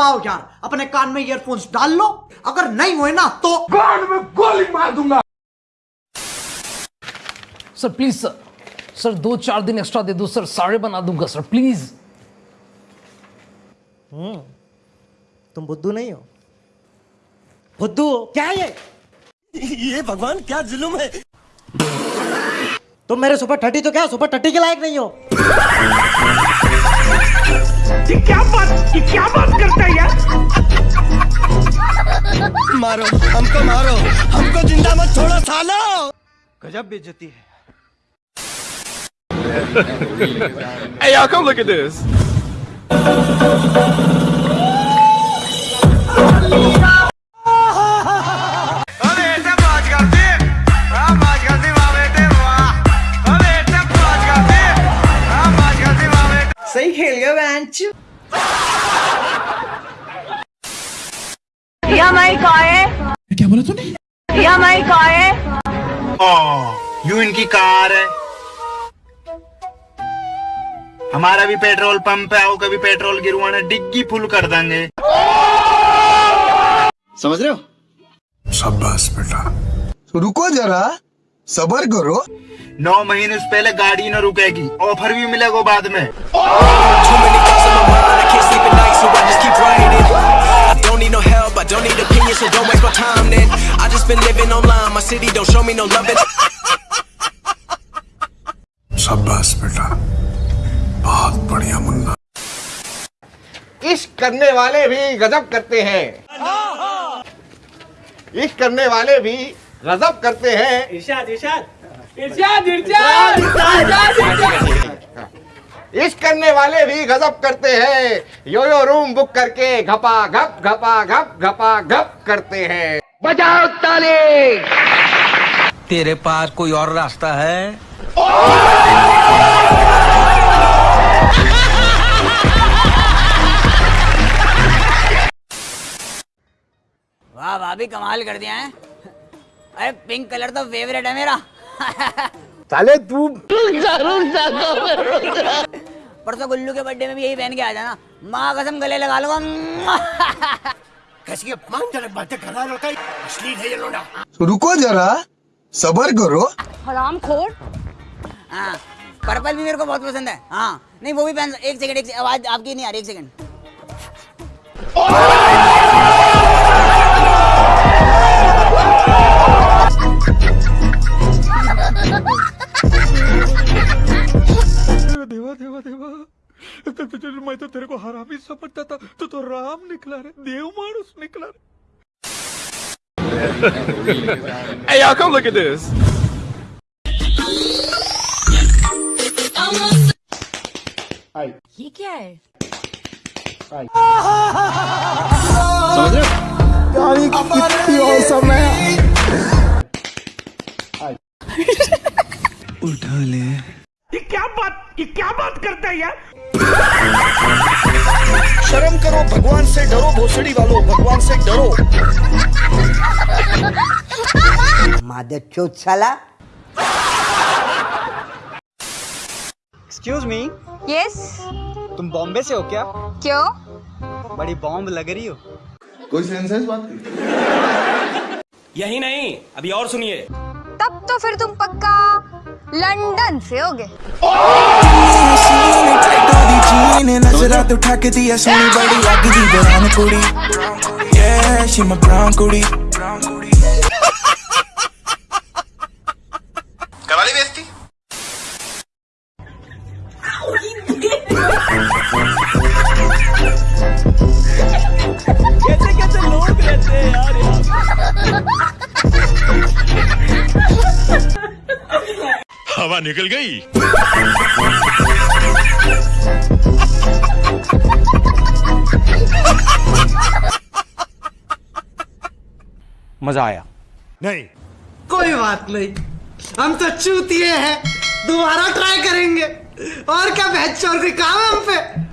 आओ यार अपने कान में ईयरफोन्स डाल लो। अगर नहीं हुए ना तो कान में गोली मार दूँगा। सर प्लीज़ सर सर दो चार दिन एक्स्ट्रा दे दो सर सारे बना दूँगा सर प्लीज़ हम्म। तुम बुद्धू नहीं हो। बुद्धू क्या है ये? ये भगवान क्या जुल्म है? तुम मेरे सुपर थर्टी तो क्या सुपर थर्टी के लायक नहीं हो? मारो हमको मारो हमको ज़िंदा मत छोड़ो सालो। गजब बेइज्जती है। Hey, y'all, come look at this. सही खेल गया बेंच माई कहा है। क्या बोला तूने? यह माई कहा है। यू इनकी कार है। हमारा भी पेट्रोल पंप है आओ कभी पेट्रोल गिरवाना डिग्गी फुल कर देंगे। समझ रहे हो? शाबाश बेटा। रुको जरा सबर करो। नौ महीने से पहले गाड़ी न रुकेगी ऑफ़र भी मिलेगा बाद में। City don't show me no love. शाबाश बेटा बहुत बढ़िया मुन्ना इश्क करने वाले भी गजब करते हैं। इश्क करने वाले भी गजब करते हैं। इरशाद इरशाद। इश्क करने वाले भी गजब करते हैं। यो यो रूम बुक करके घपा घप घपा घप घपा घप करते हैं। बजाओ ताली। तेरे पास कोई और रास्ता है? वाह भाभी कमाल कर दिया है। अरे पिंक कलर तो फेवरेट है मेरा। साले तू परसों गुल्लू के बर्थडे में भी यही पहन के आ जाना माँ कसम गले लगा लूँगा। कैसी अपमानजनक बातें कर रहा लड़का अश्लील है ये लोड़ा रुको जरा सबर करो। हराम खोर हाँ पर्पल भी मेरे को बहुत पसंद है। हाँ नहीं वो भी पहन एक सेकंड एक सेकंड आवाज़ आपकी नहीं आ रही एक सेकंड देवा देवा देवा। तो मैं तो तेरे को हरामी समझता था। तो तो राम निकला रे देव मानुस निकला रे। Hey, y'all, come look at this. ये क्या है ये क्या बात ये क्या बात करता है यार? शर्म करो भगवान से डरो भोसड़ी वालों भगवान से डरो। चौथ साला एक्सक्यूज मी यस तुम बॉम्बे से हो क्या? क्यों? बड़ी बॉम्ब लग रही हो। कोई सेंस है इस बात की? यही नहीं अभी और सुनिए। तब तो फिर तुम पक्का लंदन से होगे। नजरात उठा के दिया सोनी बड़ी लगदी ब्राउन कुड़ी। Yeah she my brown कुड़ी। हवा निकल गई। मज़ा आया। नहीं। कोई बात नहीं। हम तो चूतिए हैं। दोबारा ट्राई करेंगे। और क्या बहस और कोई काम है हम पे?